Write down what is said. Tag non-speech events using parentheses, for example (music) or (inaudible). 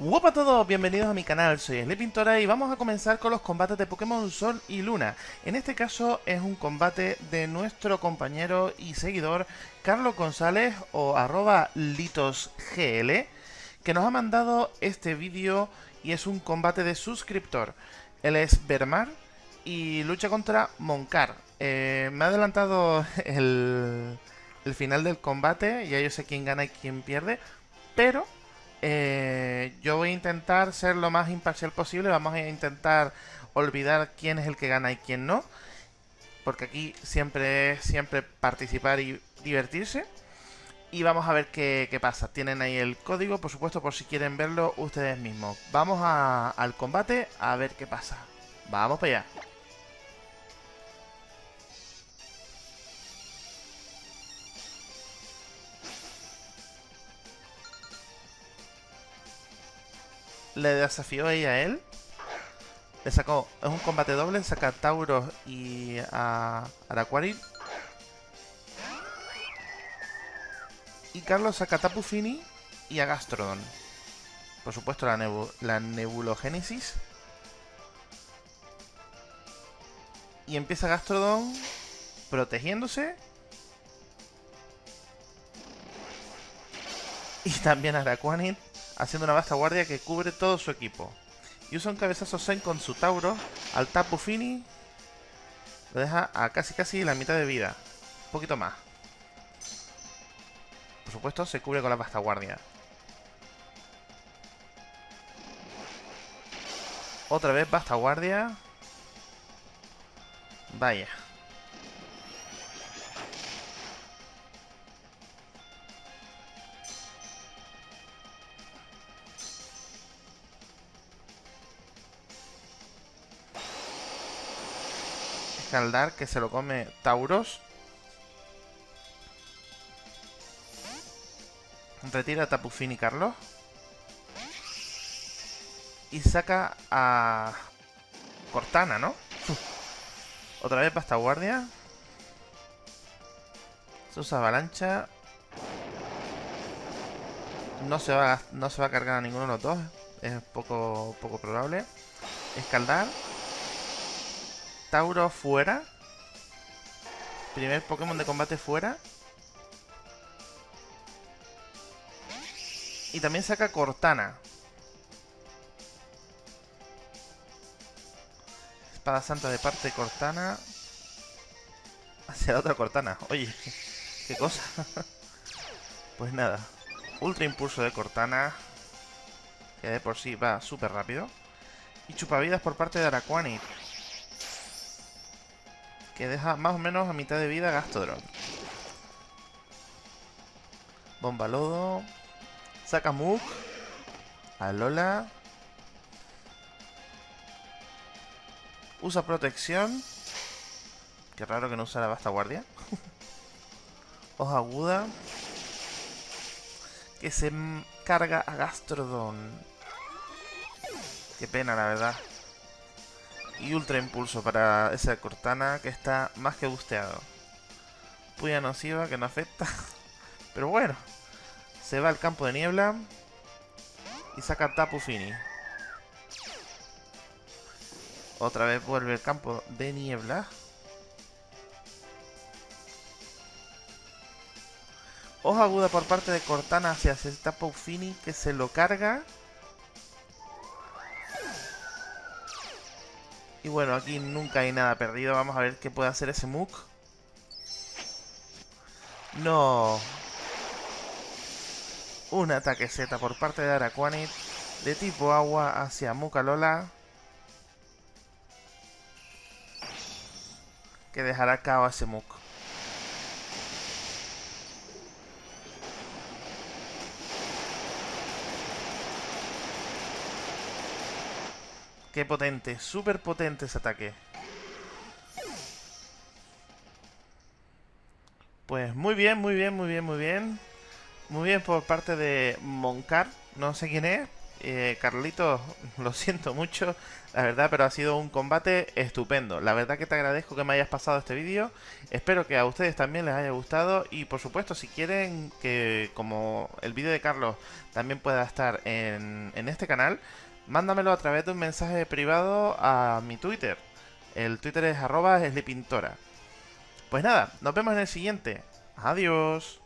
Hola a todos, bienvenidos a mi canal, soy Pintora y vamos a comenzar con los combates de Pokémon Sol y Luna. En este caso es un combate de nuestro compañero y seguidor Carlos González o arroba litosgl que nos ha mandado este vídeo y es un combate de suscriptor. Él es Bermar y lucha contra Moncar. Eh, me ha adelantado el, el final del combate, ya yo sé quién gana y quién pierde, pero eh, yo voy a intentar ser lo más imparcial posible. Vamos a intentar olvidar quién es el que gana y quién no. Porque aquí siempre es siempre participar y divertirse. Y vamos a ver qué, qué pasa. Tienen ahí el código, por supuesto, por si quieren verlo ustedes mismos. Vamos al combate a ver qué pasa. Vamos para allá. Le desafió ella a él. Le sacó, es un combate doble, saca a Tauros y a Araquarid. Y Carlos saca a Tapu Fini y a Gastrodon. Por supuesto la, la Nebulogénesis. Y empieza Gastrodon protegiéndose. Y también Araquanid haciendo una vasta guardia que cubre todo su equipo. Y usa un cabezazo Zen con su Tauro al Tapu Fini. Lo deja a casi casi la mitad de vida. Un poquito más. Por supuesto, se cubre con la vasta guardia. Otra vez vasta guardia. Vaya. Escaldar, que se lo come Tauros. Retira a Tapufini Carlos. Y saca a Cortana, ¿no? (laughs) Otra vez basta guardia. Se usa avalancha. No se, va, no se va a cargar a ninguno de los dos. Es poco, poco probable. Escaldar. Tauro fuera. Primer Pokémon de combate fuera. Y también saca Cortana. Espada Santa de parte Cortana. Hacia la otra Cortana. Oye, qué cosa. pues nada. Ultra Impulso de Cortana. Que de por sí va súper rápido. Y chupavidas por parte de Araquanid que deja más o menos a mitad de vida Gastodron. Bomba Lodo. Saca Mook. Alola. Usa protección. Qué raro que no usa la basta guardia. (laughs) Hoja aguda. Que se carga a Gastrodon. Qué pena, la verdad. Y ultra impulso para esa Cortana que está más que busteado. Puya nociva que no afecta. (laughs) Pero bueno. Se va al campo de niebla. Y saca Tapu Fini. Otra vez vuelve el campo de niebla. Hoja aguda por parte de Cortana hacia Tapu Fini que se lo carga. Y bueno, aquí nunca hay nada perdido. Vamos a ver qué puede hacer ese Mook. No. Un ataque Z por parte de Araquanid. De tipo agua hacia Lola. Que dejará cao a ese Mook. Qué potente, súper potente ese ataque. Pues muy bien, muy bien, muy bien, muy bien. Muy bien por parte de Moncar. No sé quién es, Eh, Carlitos, (laughs) lo siento mucho, la verdad, pero ha sido un combate estupendo. La verdad que te agradezco que me hayas pasado este vídeo. Espero que a ustedes también les haya gustado. Y por supuesto, si quieren que como el vídeo de Carlos también pueda estar en, en este canal, mándamelo a través de un mensaje privado a mi Twitter. El Twitter es arroba Pues nada, nos vemos en el siguiente. Adiós.